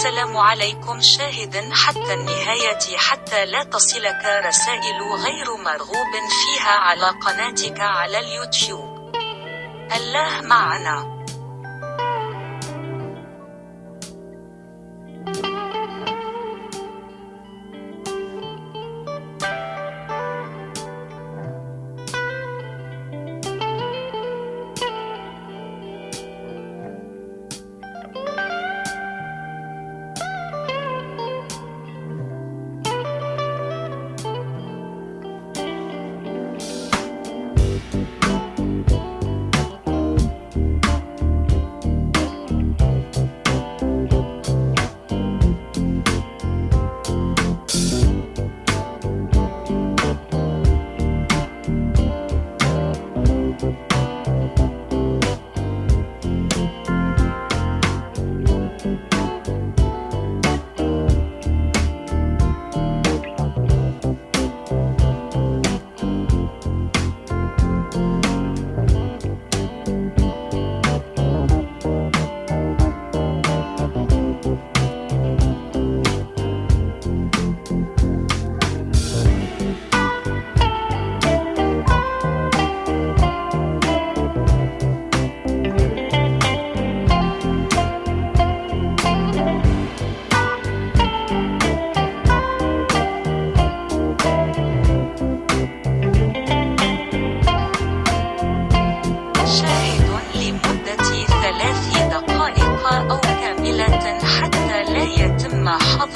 السلام عليكم شاهد حتى النهاية حتى لا تصلك رسائل غير مرغوب فيها على قناتك على اليوتيوب. الله معنا.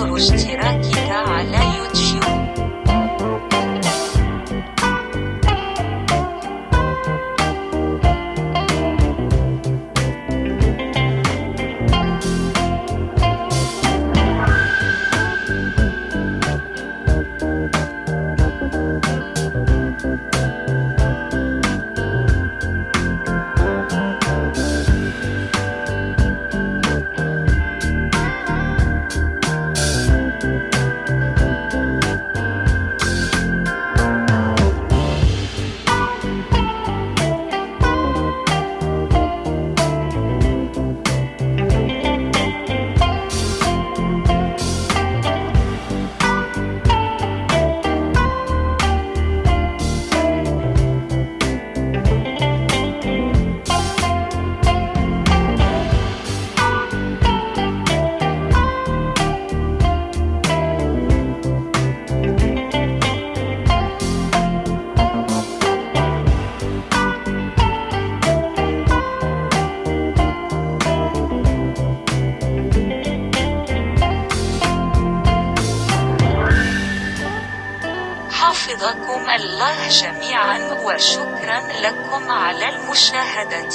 вы раки حفظكم الله جميعا وشكرا لكم على المشاهدة.